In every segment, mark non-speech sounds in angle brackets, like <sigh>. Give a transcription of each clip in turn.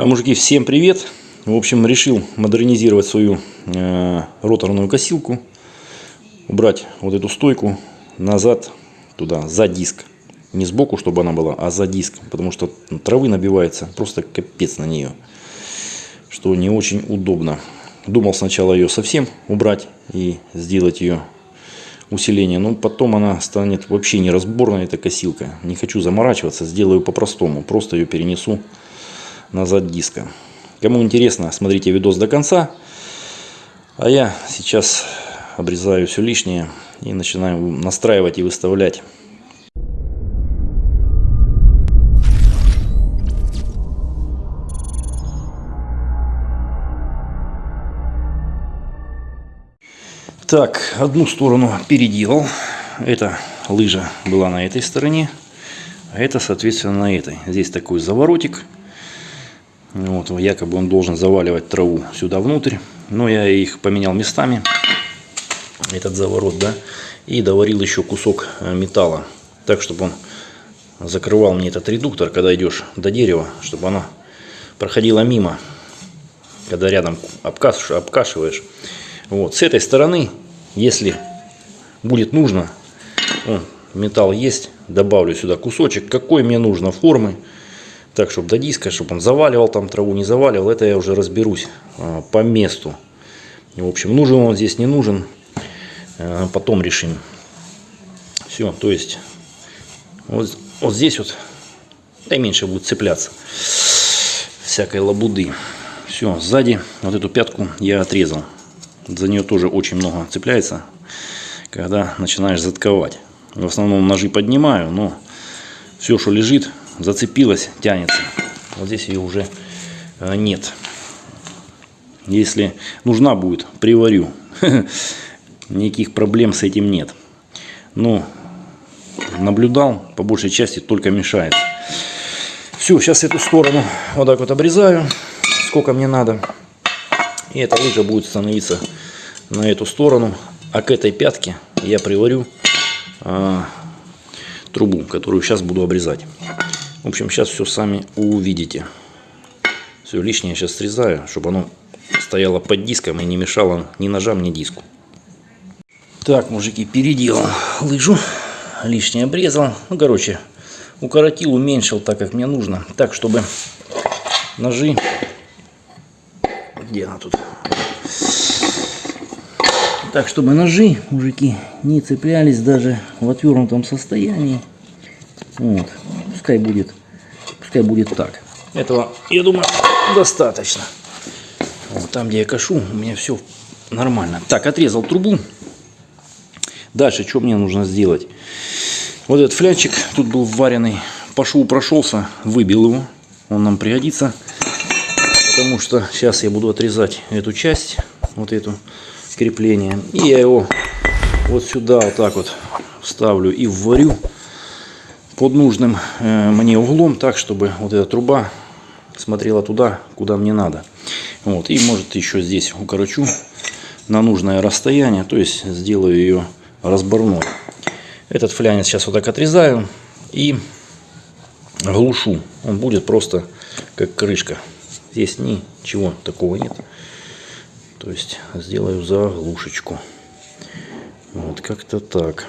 А, Мужики, всем привет! В общем, решил модернизировать свою э, роторную косилку. Убрать вот эту стойку назад, туда, за диск. Не сбоку, чтобы она была, а за диск. Потому что травы набивается просто капец на нее. Что не очень удобно. Думал сначала ее совсем убрать и сделать ее усиление. Но потом она станет вообще неразборной, эта косилка. Не хочу заморачиваться, сделаю по-простому. Просто ее перенесу назад диска. Кому интересно, смотрите видос до конца. А я сейчас обрезаю все лишнее и начинаю настраивать и выставлять. Так, одну сторону переделал. Эта лыжа была на этой стороне, а это, соответственно, на этой. Здесь такой заворотик. Вот, якобы он должен заваливать траву сюда внутрь. Но я их поменял местами. Этот заворот, да. И доварил еще кусок э, металла. Так, чтобы он закрывал мне этот редуктор, когда идешь до дерева. Чтобы оно проходило мимо. Когда рядом обкашиваешь. обкашиваешь. Вот, с этой стороны, если будет нужно, вон, металл есть, добавлю сюда кусочек, какой мне нужно формы, так, чтобы до диска, чтобы он заваливал там траву, не заваливал, это я уже разберусь а, по месту. В общем, нужен он здесь, не нужен, а, потом решим. Все, то есть, вот, вот здесь вот, да и меньше будет цепляться всякой лабуды. Все, сзади вот эту пятку я отрезал за нее тоже очень много цепляется, когда начинаешь затковать. В основном ножи поднимаю, но все, что лежит, зацепилось, тянется. Вот здесь ее уже э, нет. Если нужна будет, приварю. <laughs> Никаких проблем с этим нет. Но наблюдал, по большей части только мешает. Все, сейчас эту сторону вот так вот обрезаю, сколько мне надо. И эта лыжа будет становиться на эту сторону. А к этой пятке я приварю а, трубу, которую сейчас буду обрезать. В общем, сейчас все сами увидите. Все лишнее сейчас срезаю, чтобы оно стояло под диском и не мешало ни ножам, ни диску. Так, мужики, переделал лыжу. Лишнее обрезал. Ну, короче, укоротил, уменьшил так, как мне нужно. Так, чтобы ножи где она тут? Так, чтобы ножи, мужики, не цеплялись даже в отвернутом состоянии. Вот. Пускай будет, пускай будет так. Этого, я думаю, достаточно. Вот, там, где я кашу, у меня все нормально. Так, отрезал трубу. Дальше, что мне нужно сделать? Вот этот флянчик тут был вваренный. Пошел, прошелся, выбил его. Он нам пригодится потому что сейчас я буду отрезать эту часть, вот эту крепление, и я его вот сюда вот так вот вставлю и вварю под нужным э, мне углом, так, чтобы вот эта труба смотрела туда, куда мне надо. Вот, и может еще здесь укорочу на нужное расстояние, то есть сделаю ее разборной. Этот флянец сейчас вот так отрезаю и глушу. Он будет просто как крышка. Здесь ничего такого нет. То есть сделаю заглушечку. Вот как-то так.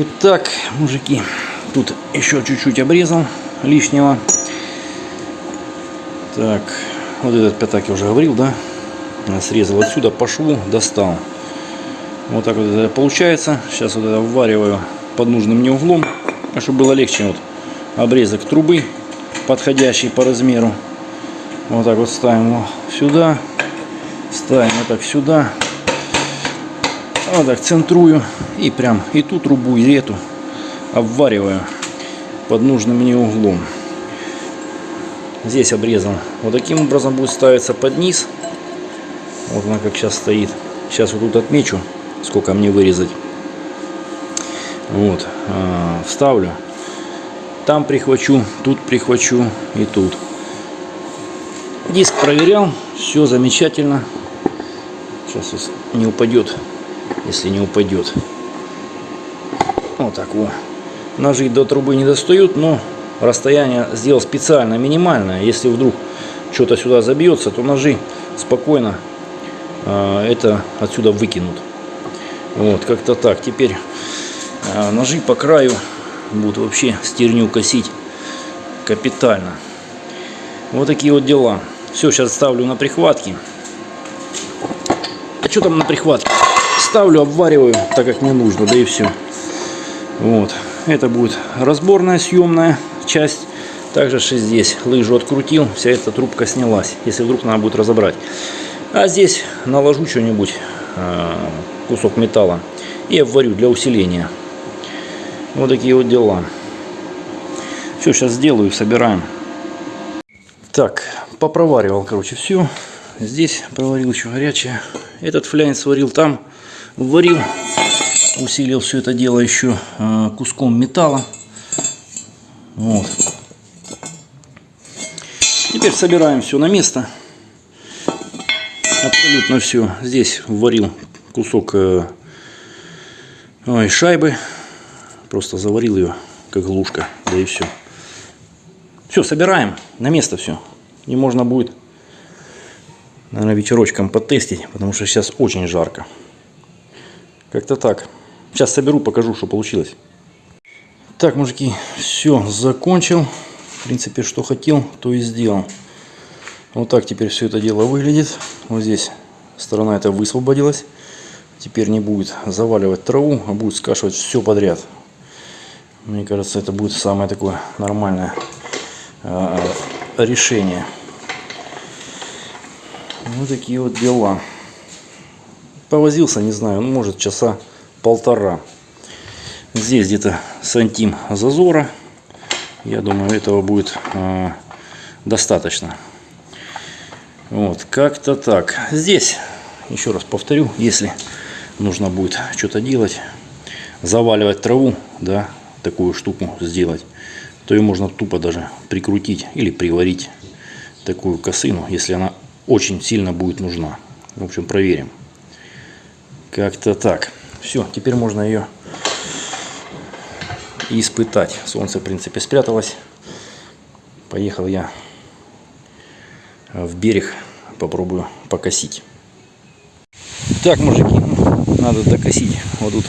Итак, мужики, тут еще чуть-чуть обрезал лишнего. Так, вот этот пятак я уже говорил, да? Срезал отсюда по шву, достал. Вот так вот это получается. Сейчас вот это ввариваю под нужным мне углом, чтобы было легче вот обрезок трубы подходящий по размеру. Вот так вот ставим его сюда. Ставим вот так сюда. Вот так центрую. И прям и ту трубу, и эту обвариваю под нужным мне углом. Здесь обрезан. Вот таким образом будет ставиться под низ. Вот она как сейчас стоит. Сейчас вот тут отмечу, сколько мне вырезать. Вот. А, вставлю там прихвачу, тут прихвачу и тут. Диск проверял, все замечательно. Сейчас не упадет, если не упадет. Вот так вот. Ножи до трубы не достают, но расстояние сделал специально минимальное. Если вдруг что-то сюда забьется, то ножи спокойно э, это отсюда выкинут. Вот, как-то так. Теперь э, ножи по краю будут вообще стерню косить капитально. Вот такие вот дела. Все, сейчас ставлю на прихватки. А что там на прихватке? Ставлю, обвариваю, так как мне нужно, да и все. Вот. Это будет разборная съемная часть. Также что здесь лыжу открутил, вся эта трубка снялась, если вдруг надо будет разобрать. А здесь наложу что-нибудь, а, кусок металла, и обварю для усиления. Вот такие вот дела. Все, сейчас сделаю, собираем. Так, попроваривал, короче, все. Здесь проварил еще горячее. Этот фляйн сварил там, варил. Усилил все это дело еще э, куском металла. Вот. Теперь собираем все на место. Абсолютно все. Здесь варил кусок э, ой, шайбы. Просто заварил ее, как глушка. Да и все. Все, собираем на место все. И можно будет, наверное, вечерочком потестить, потому что сейчас очень жарко. Как-то так. Сейчас соберу, покажу, что получилось. Так, мужики, все, закончил. В принципе, что хотел, то и сделал. Вот так теперь все это дело выглядит. Вот здесь сторона эта высвободилась. Теперь не будет заваливать траву, а будет скашивать все подряд. Мне кажется, это будет самое такое нормальное э, решение. Вот такие вот дела. Повозился, не знаю, ну, может часа полтора. Здесь где-то сантим зазора. Я думаю, этого будет э, достаточно. Вот, как-то так. Здесь, еще раз повторю, если нужно будет что-то делать, заваливать траву, да, такую штуку сделать, то ее можно тупо даже прикрутить или приварить такую косыну, если она очень сильно будет нужна. В общем, проверим. Как-то так. Все, теперь можно ее испытать. Солнце, в принципе, спряталось. Поехал я в берег, попробую покосить. Так, мужики, надо докосить. Вот тут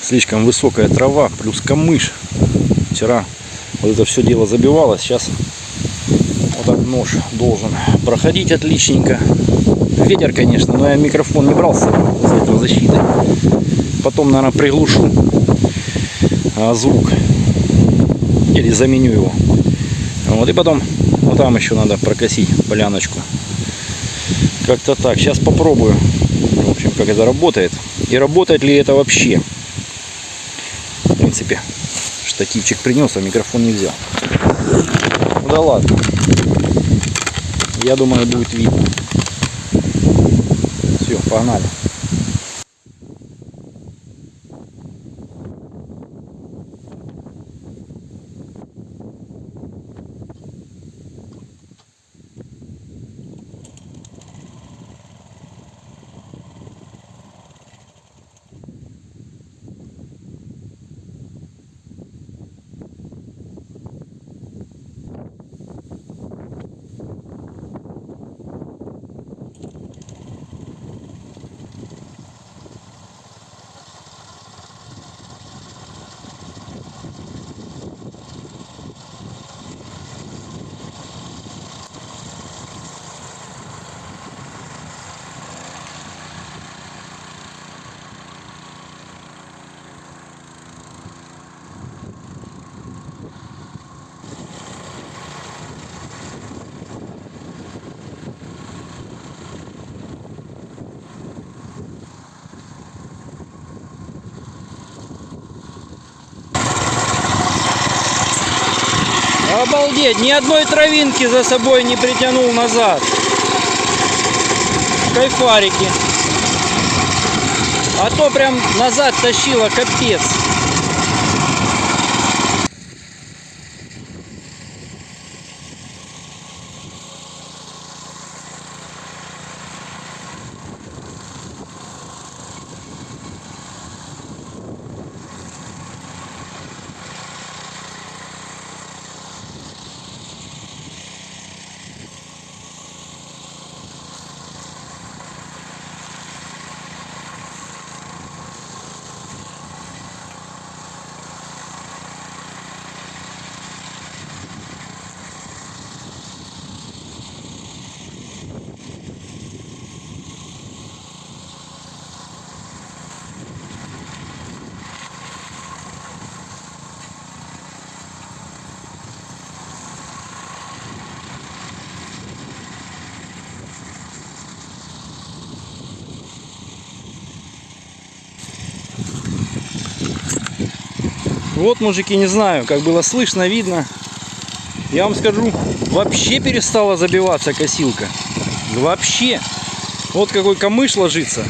слишком высокая трава, плюс камыш. Вчера вот это все дело забивалось, сейчас вот так нож должен проходить отличненько. Ветер, конечно, но я микрофон не брал с собой за этого защиты. Потом, наверное, приглушу а, звук. Или заменю его. Вот, и потом вот там еще надо прокосить поляночку. Как-то так. Сейчас попробую. В общем, как это работает. И работает ли это вообще. В принципе, штативчик принес, а микрофон не взял. Ну да ладно. Я думаю, будет видно. Все, погнали. Обалдеть, ни одной травинки за собой не притянул назад. Кайфарики. А то прям назад тащило, капец. Вот, мужики, не знаю, как было слышно, видно. Я вам скажу, вообще перестала забиваться косилка. Вообще. Вот какой камыш ложится.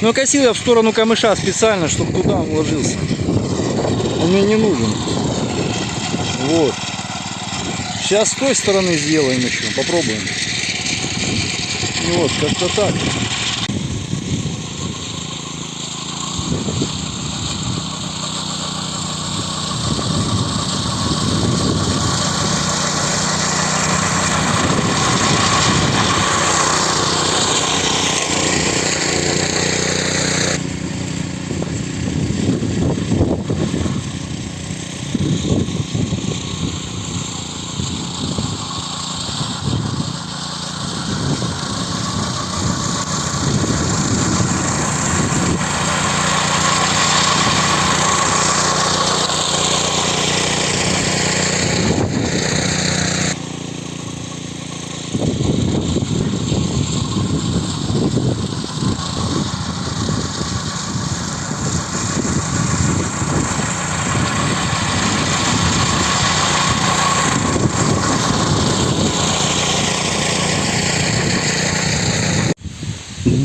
Но косил я в сторону камыша специально, чтобы туда он ложился. Он мне не нужен. Вот. Сейчас с той стороны сделаем еще. Попробуем. Вот, как-то так.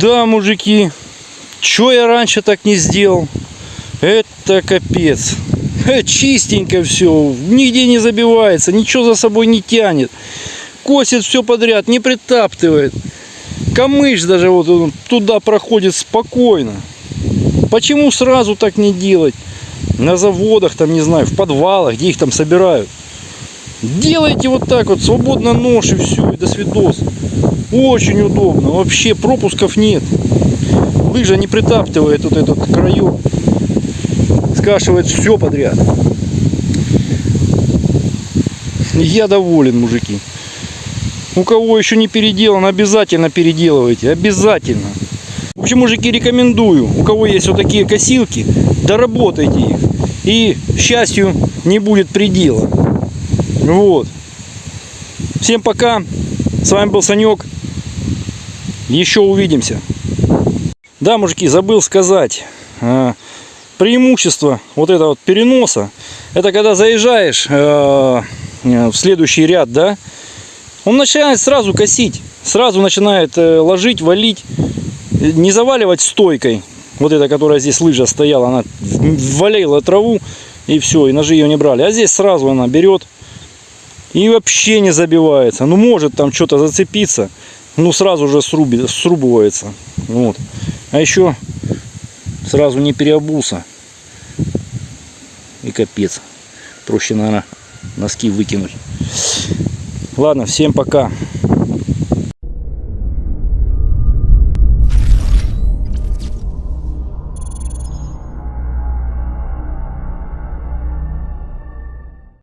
Да, мужики, чё я раньше так не сделал? Это капец. Чистенько все, нигде не забивается, ничего за собой не тянет. Косит все подряд, не притаптывает. Камыш даже вот туда проходит спокойно. Почему сразу так не делать? На заводах, там, не знаю, в подвалах, где их там собирают. Делайте вот так вот, свободно нож и все, и до свидос. Очень удобно, вообще пропусков нет. Лыжа не притаптывает вот этот краек. Скашивает все подряд. Я доволен, мужики. У кого еще не переделан, обязательно переделывайте. Обязательно. В общем, мужики, рекомендую. У кого есть вот такие косилки, доработайте их. И счастью не будет предела. Вот. Всем пока. С вами был Санек. Еще увидимся. Да, мужики, забыл сказать. а, Преимущество вот этого вот переноса, это когда заезжаешь э, в следующий ряд, да, он начинает сразу косить, сразу начинает э, ложить, валить, не заваливать стойкой. Вот эта, которая здесь лыжа стояла, она валила траву и все, и ножи ее не брали. А здесь сразу она берет и вообще не забивается. Ну, может там что-то зацепиться, ну, сразу же сруби, срубывается. Вот. А еще сразу не переобулся. И капец. Проще, наверное, носки выкинуть. Ладно, всем пока.